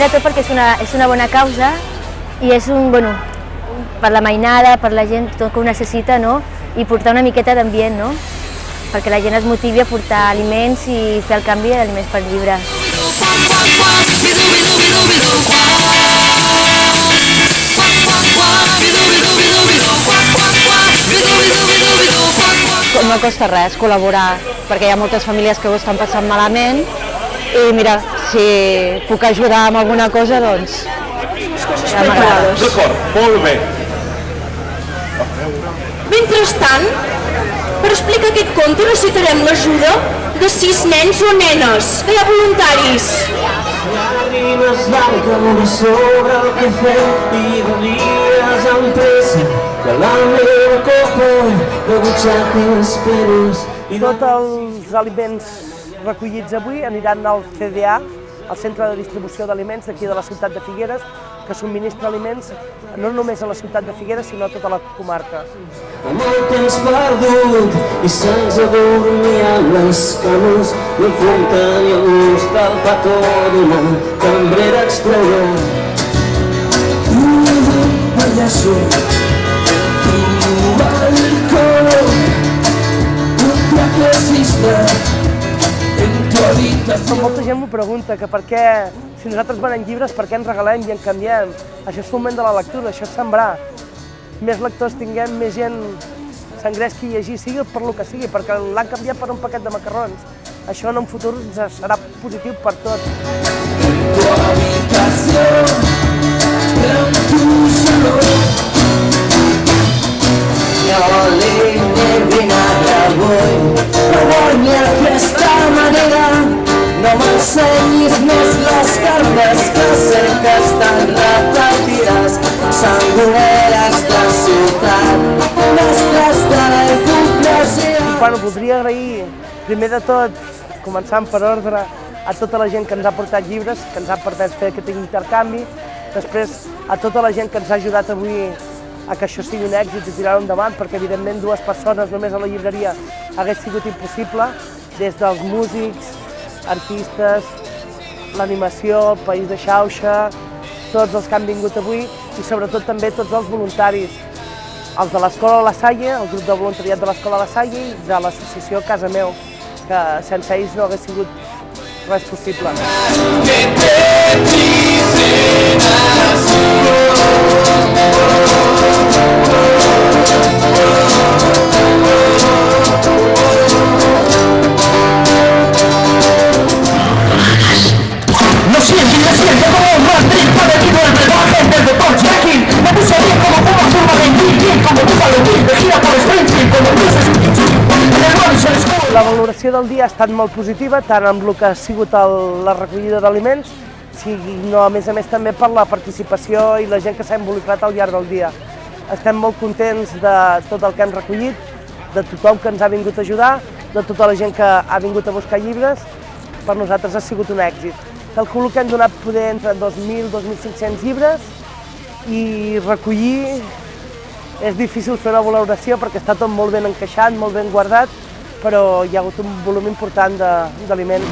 primer de tot perquè és una, és una bona causa i és un, bueno, per la mainada, per la gent tot que ho necessita, no? i portar una miqueta d'ambient, no? perquè la gent es motivi a portar aliments i fer el canvi d'aliments per llibre. No costa res col·laborar, perquè hi ha moltes famílies que ho estan passant malament i mira, si puc ajudar amb alguna cosa, doncs ja. D'acord, molt bé. Mentrestant, per explicar aquest conte necessitarem l'ajuda de sis nens o nenes, que hi ha voluntaris. Llàgrimes van sobre el cafè i volies amb pressa que la meva copa de butxaques penes i Tots els aliments recollits avui aniran al CDA, al Centre de Distribució d'Aliments d'aquí de la ciutat de Figueres, que subministra aliments no només a la ciutat de Figueres, sinó a tota la comarca. amb el temps perdut i se'ns adormien les cames no enfronten i el gust del petó d'una cambrera estrella tu pallasso m'ho pregunta, que per què, si nosaltres venem llibres, per què ens regalem i en canviem? Això és foment de la lectura, això és sembrar. Més lectors tinguem, més gent s'engresqui a llegir, sigui per lo que sigui, perquè l'han canviat per un paquet de macarrons. Això en un futur serà positiu per tot. en tu i avui no vull ni aquesta manera no m'ensenyis més les cartes que sé que estan repetides sangoneres de ciutat mestres de la hipocresia Bueno, voldria agrair, primer de tot, començant per ordre, a tota la gent que ens ha portat llibres, que ens ha permès fer aquest intercanvi, després a tota la gent que ens ha ajudat avui a que això sigui un èxit i tirar-ho endavant, perquè evidentment dues persones només a la llibreria hagués sigut impossible, des dels músics, artistes, l'animació, el País de Xauxa, tots els que han vingut avui i sobretot també tots els voluntaris, els de l'Escola La Salle, el grup de voluntariat de l'Escola La Salle i de l'associació Casa Meu, que sense ells no hagués sigut res possible. La valoració del dia ha estat molt positiva, tant amb el que ha sigut el, la recollida d'aliments, sinó a més a més també per la participació i la gent que s'ha involucrat al llarg del dia. Estem molt contents de tot el que hem recollit, de tothom que ens ha vingut a ajudar, de tota la gent que ha vingut a buscar llibres, per nosaltres ha sigut un èxit. Calculo que hem donat poder entre 2.000 i 2.500 llibres i recollir és difícil fer una valoració perquè està tot molt ben encaixat, molt ben guardat, però hi ha hagut un volum important d'aliments.